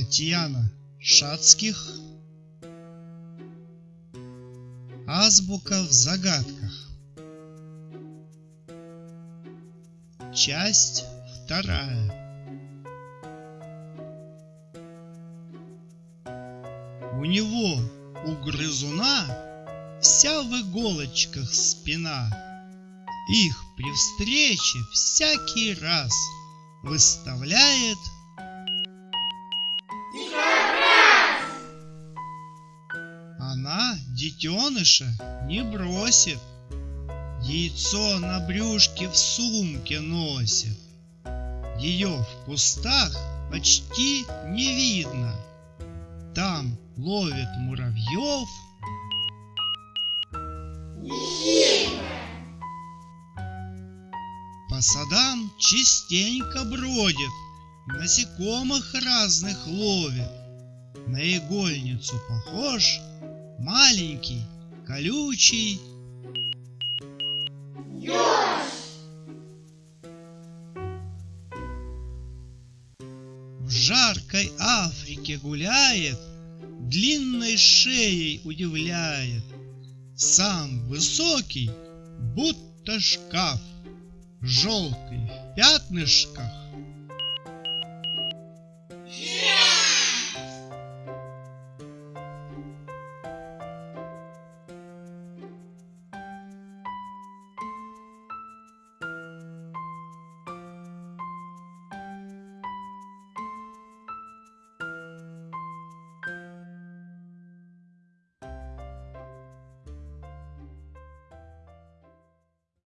Татьяна Шацких. Азбука в загадках. Часть вторая. У него, у грызуна, вся в иголочках спина. Их при встрече всякий раз выставляет Она детеныша не бросит, Яйцо на брюшке в сумке носит. Ее в кустах почти не видно. Там ловит муравьев. По садам частенько бродит, Насекомых разных ловит. На игольницу похож, Маленький, колючий В жаркой Африке гуляет, Длинной шеей удивляет. Сам высокий, будто шкаф, Желтый в пятнышках,